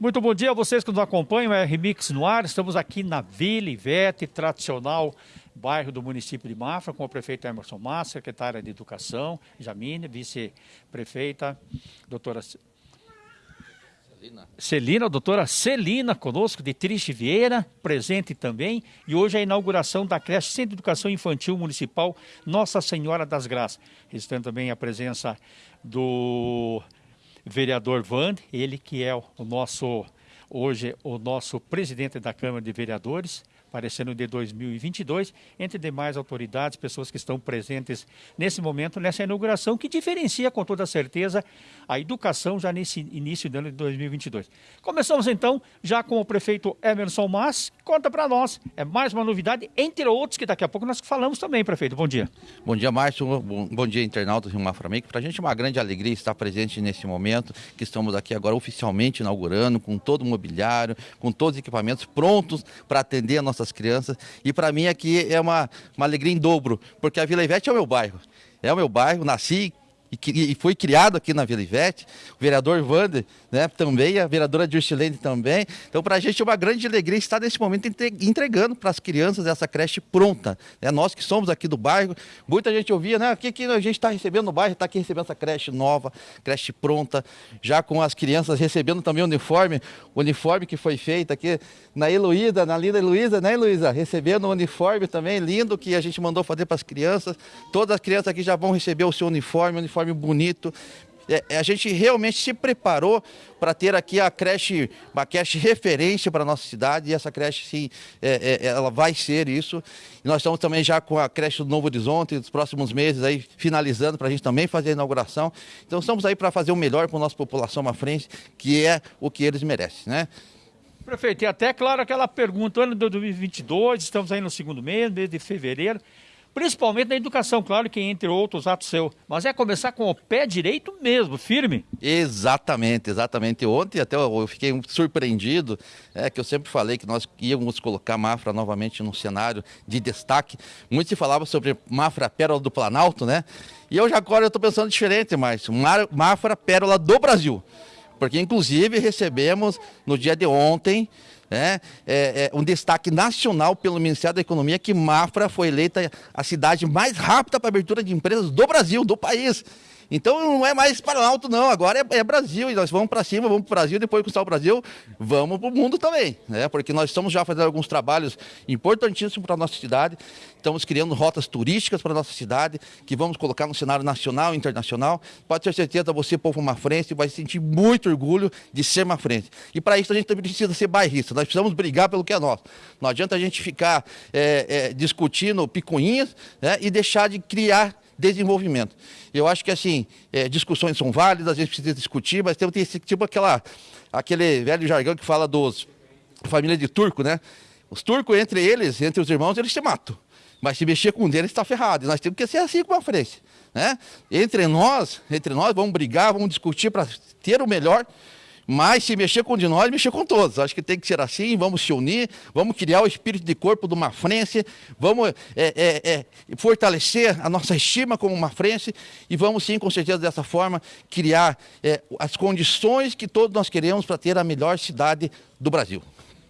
Muito bom dia a vocês que nos acompanham, é Remix no ar. Estamos aqui na Vila Ivete, tradicional bairro do município de Mafra, com o prefeito Emerson Massa, secretária de Educação, Jamine, vice-prefeita, doutora Celina. Celina, doutora Celina conosco, de Triste Vieira, presente também. E hoje é a inauguração da creche Centro de Educação Infantil Municipal Nossa Senhora das Graças. Registrando também a presença do vereador Vand, ele que é o nosso, hoje, o nosso presidente da Câmara de Vereadores, aparecendo de 2022, entre demais autoridades, pessoas que estão presentes nesse momento, nessa inauguração, que diferencia com toda certeza a educação já nesse início do ano de 2022. Começamos então já com o prefeito Emerson Mas, conta para nós, é mais uma novidade, entre outros que daqui a pouco nós falamos também, prefeito. Bom dia. Bom dia, Márcio. Bom, bom dia, internautas Rio Maframec. Para a gente é uma grande alegria estar presente nesse momento, que estamos aqui agora oficialmente inaugurando, com todo o mobiliário, com todos os equipamentos prontos para atender a nossa nossas crianças. E para mim aqui é uma, uma alegria em dobro, porque a Vila Ivete é o meu bairro. É o meu bairro, nasci, e, foi criado aqui na Vila Ivete, o vereador Wander né, também, a vereadora Dircilene também. Então, para a gente é uma grande alegria estar nesse momento entregando para as crianças essa creche pronta. Né? Nós que somos aqui do bairro, muita gente ouvia, né? O que, que a gente está recebendo no bairro? Está aqui recebendo essa creche nova, creche pronta, já com as crianças recebendo também o uniforme, o uniforme que foi feito aqui na Heloísa, na linda Heloísa, né, Heloísa? Recebendo o uniforme também lindo que a gente mandou fazer para as crianças. Todas as crianças aqui já vão receber o seu uniforme, uniforme uniforme bonito. É, é, a gente realmente se preparou para ter aqui a creche, uma creche referência para a nossa cidade, e essa creche, sim, é, é, ela vai ser isso. E nós estamos também já com a creche do Novo Horizonte, nos próximos meses aí, finalizando, para a gente também fazer a inauguração. Então estamos aí para fazer o melhor para a nossa população à frente, que é o que eles merecem, né? Prefeito, e até, claro, aquela pergunta, ano de 2022, estamos aí no segundo mês, mês de fevereiro, principalmente na educação, claro que entre outros atos seus. Mas é começar com o pé direito mesmo, firme. Exatamente, exatamente. Ontem até eu fiquei surpreendido, é que eu sempre falei que nós íamos colocar Mafra novamente no cenário de destaque. Muito se falava sobre Mafra Pérola do Planalto, né? E eu já agora estou pensando diferente, mas Mafra Pérola do Brasil. Porque inclusive recebemos no dia de ontem é, é, é, um destaque nacional pelo Ministério da Economia que Mafra foi eleita a cidade mais rápida para abertura de empresas do Brasil, do país. Então não é mais para alto, não. Agora é, é Brasil e nós vamos para cima, vamos para o Brasil, depois conquistar o Brasil, vamos para o mundo também. Né? Porque nós estamos já fazendo alguns trabalhos importantíssimos para a nossa cidade. Estamos criando rotas turísticas para a nossa cidade, que vamos colocar no cenário nacional e internacional. Pode ter certeza, você, povo mafrense, vai sentir muito orgulho de ser mafrense. E para isso a gente também precisa ser bairrista. Nós precisamos brigar pelo que é nosso. Não adianta a gente ficar é, é, discutindo picuinhas né, e deixar de criar desenvolvimento. Eu acho que assim, é, discussões são válidas, a gente precisa discutir, mas tem esse tipo aquela, aquele velho jargão que fala dos família de turco, né? Os turcos, entre eles, entre os irmãos, eles se matam. Mas se mexer com um deles, está ferrado. E nós temos que ser assim com a frente. Né? Entre nós, entre nós, vamos brigar, vamos discutir para ter o melhor mas se mexer com um de nós, mexer com todos. Acho que tem que ser assim, vamos se unir, vamos criar o espírito de corpo de uma frente, vamos é, é, é, fortalecer a nossa estima como uma frente e vamos sim, com certeza, dessa forma, criar é, as condições que todos nós queremos para ter a melhor cidade do Brasil.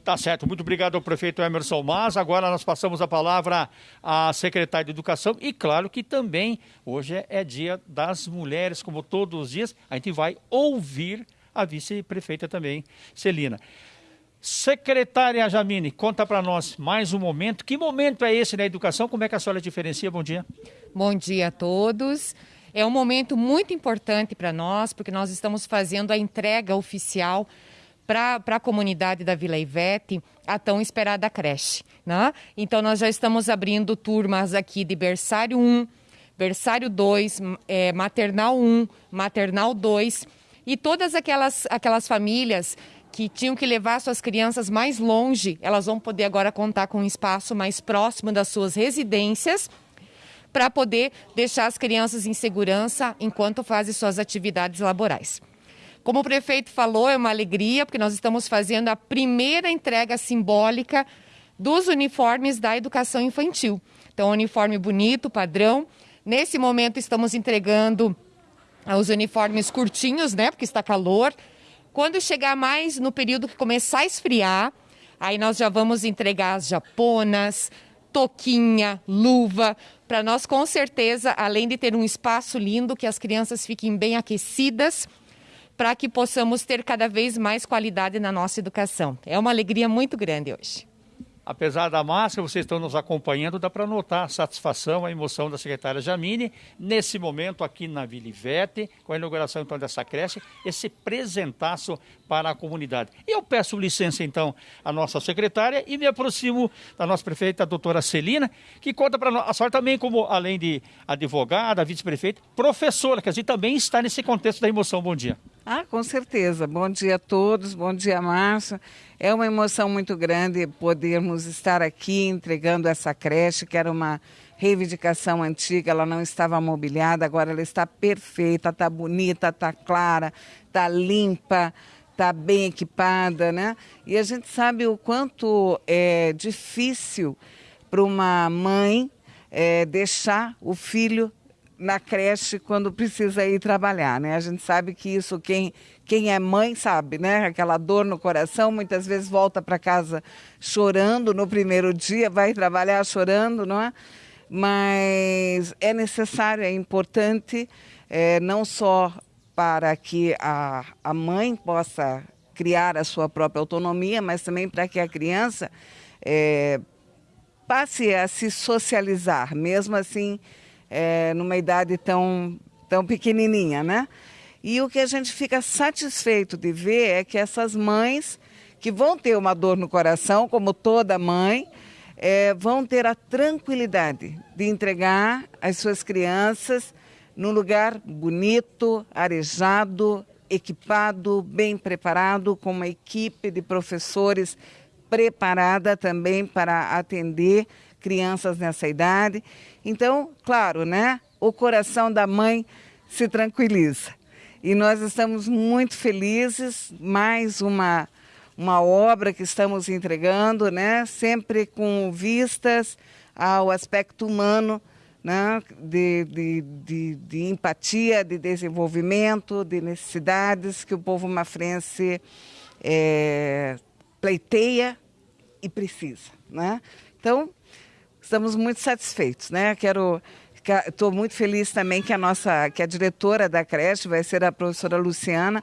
Tá certo, muito obrigado ao prefeito Emerson Mas. Agora nós passamos a palavra à secretária de Educação e claro que também hoje é dia das mulheres, como todos os dias, a gente vai ouvir a vice-prefeita também, Celina. Secretária Jamine, conta para nós mais um momento. Que momento é esse na educação? Como é que a senhora diferencia? Bom dia. Bom dia a todos. É um momento muito importante para nós, porque nós estamos fazendo a entrega oficial para a comunidade da Vila Ivete a tão esperada creche. Né? Então, nós já estamos abrindo turmas aqui de berçário 1, berçário 2, é, maternal 1, maternal 2 e todas aquelas, aquelas famílias que tinham que levar suas crianças mais longe, elas vão poder agora contar com um espaço mais próximo das suas residências para poder deixar as crianças em segurança enquanto fazem suas atividades laborais. Como o prefeito falou, é uma alegria, porque nós estamos fazendo a primeira entrega simbólica dos uniformes da educação infantil. Então, uniforme bonito, padrão. Nesse momento, estamos entregando os uniformes curtinhos, né? Porque está calor. Quando chegar mais no período que começar a esfriar, aí nós já vamos entregar as japonas, toquinha, luva, para nós com certeza, além de ter um espaço lindo, que as crianças fiquem bem aquecidas, para que possamos ter cada vez mais qualidade na nossa educação. É uma alegria muito grande hoje. Apesar da máscara, vocês estão nos acompanhando, dá para notar a satisfação, a emoção da secretária Jamine, nesse momento aqui na Vila Ivete, com a inauguração então dessa creche, esse presentaço para a comunidade. Eu peço licença então à nossa secretária e me aproximo da nossa prefeita, a doutora Celina, que conta para nós, a senhora também como, além de advogada, vice-prefeita, professora, que a gente também está nesse contexto da emoção. Bom dia. Ah, com certeza. Bom dia a todos, bom dia, Márcia. É uma emoção muito grande podermos estar aqui entregando essa creche, que era uma reivindicação antiga, ela não estava mobiliada, agora ela está perfeita, está bonita, está clara, está limpa, está bem equipada, né? E a gente sabe o quanto é difícil para uma mãe é, deixar o filho na creche quando precisa ir trabalhar, né? A gente sabe que isso quem quem é mãe sabe, né? Aquela dor no coração, muitas vezes volta para casa chorando no primeiro dia, vai trabalhar chorando, não é? Mas é necessário, é importante, é, não só para que a, a mãe possa criar a sua própria autonomia, mas também para que a criança é, passe a se socializar, mesmo assim é, numa idade tão, tão pequenininha, né? E o que a gente fica satisfeito de ver é que essas mães que vão ter uma dor no coração, como toda mãe, é, vão ter a tranquilidade de entregar as suas crianças num lugar bonito, arejado, equipado, bem preparado, com uma equipe de professores preparada também para atender crianças nessa idade. Então, claro, né? O coração da mãe se tranquiliza. E nós estamos muito felizes, mais uma uma obra que estamos entregando, né? Sempre com vistas ao aspecto humano, né? De, de, de, de empatia, de desenvolvimento, de necessidades que o povo mafrense é, pleiteia e precisa, né? Então, estamos muito satisfeitos, né? Quero estou muito feliz também que a nossa que a diretora da creche vai ser a professora Luciana,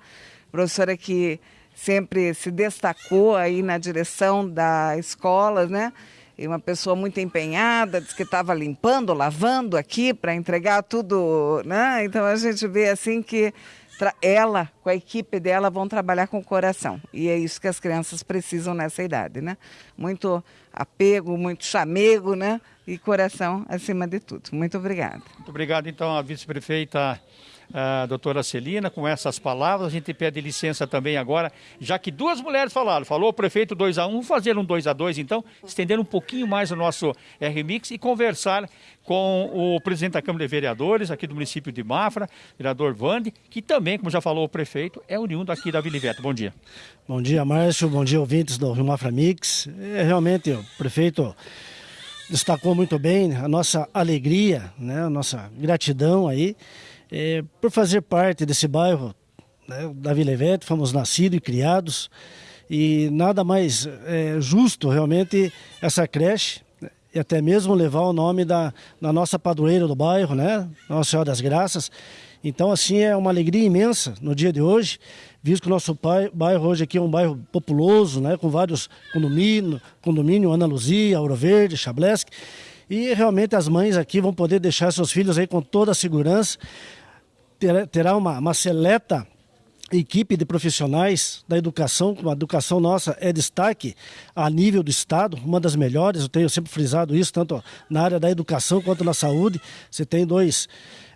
professora que sempre se destacou aí na direção da escola, né? E uma pessoa muito empenhada, disse que estava limpando, lavando aqui para entregar tudo, né? Então a gente vê assim que ela, com a equipe dela, vão trabalhar com o coração. E é isso que as crianças precisam nessa idade, né? Muito apego, muito chamego, né? E coração acima de tudo. Muito obrigada. Muito obrigado, então, a vice-prefeita a doutora Celina, com essas palavras. A gente pede licença também agora, já que duas mulheres falaram. Falou o prefeito 2 a 1 um, fazer um 2 a 2 então, estender um pouquinho mais o nosso RMix e conversar com o presidente da Câmara de Vereadores aqui do município de Mafra, vereador Vande, que também, como já falou o prefeito, é oriundo aqui da Vila Ivete. Bom dia. Bom dia, Márcio. Bom dia, ouvintes do Rio Mafra Mix. É, realmente, o prefeito destacou muito bem a nossa alegria, né, a nossa gratidão aí é, por fazer parte desse bairro né, da Vila Ivete, fomos nascidos e criados e nada mais é, justo realmente essa creche né, e até mesmo levar o nome da, da nossa padroeira do bairro, né, Nossa Senhora das Graças. Então, assim, é uma alegria imensa no dia de hoje, visto que o nosso bairro hoje aqui é um bairro populoso, né, com vários condomínios, condomínio Ana Luzia, Ouro Verde, Chablesk, e realmente as mães aqui vão poder deixar seus filhos aí com toda a segurança, terá uma, uma seleta equipe de profissionais da educação, a educação nossa é destaque a nível do Estado, uma das melhores, eu tenho sempre frisado isso, tanto na área da educação quanto na saúde. Você tem dois,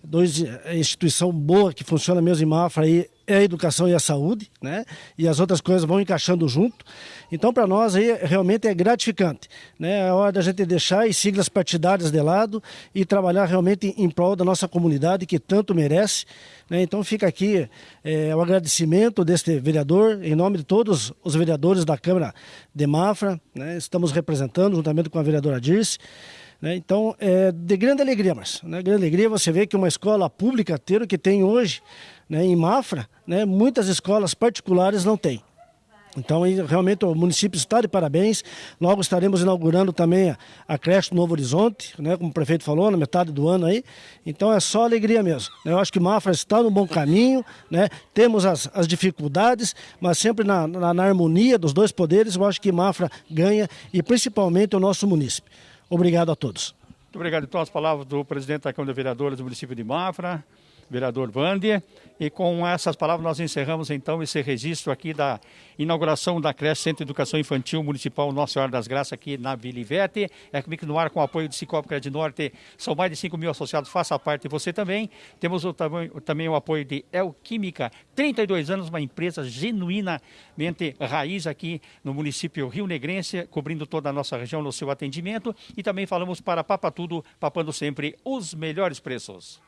dois eh, instituição boa que funciona mesmo em Mafra aí, é a educação e a saúde, né? E as outras coisas vão encaixando junto. Então, para nós aí realmente é gratificante, né? É hora da gente deixar as siglas partidárias de lado e trabalhar realmente em prol da nossa comunidade que tanto merece. Né? Então, fica aqui é, o agradecimento deste vereador em nome de todos os vereadores da Câmara de Mafra, né? Estamos representando juntamente com a vereadora Dirce Né? Então, é de grande alegria, mas né? grande alegria você vê que uma escola pública ter o que tem hoje né, em Mafra, né, muitas escolas particulares não têm. Então, realmente, o município está de parabéns. Logo estaremos inaugurando também a, creche do Novo Horizonte, né, como o prefeito falou, na metade do ano aí. Então, é só alegria mesmo. Eu acho que Mafra está no bom caminho, né? temos as, as dificuldades, mas sempre na, na, na harmonia dos dois poderes, eu acho que Mafra ganha e principalmente o nosso município. Obrigado a todos. Muito obrigado. Então, as palavras do presidente da Câmara de Vereadores do município de Mafra vereador Vander. E com essas palavras nós encerramos então esse registro aqui da inauguração da creche Centro de Educação Infantil Municipal Nossa Senhora das Graças aqui na Vila Ivete. É comigo no ar com o apoio do Cicobi Crédito Norte. São mais de 5 mil associados, faça parte você também. Temos o, também o apoio de El Química, 32 anos, uma empresa genuinamente raiz aqui no município Rio Negrense, cobrindo toda a nossa região no seu atendimento. E também falamos para Papa Tudo, papando sempre os melhores preços.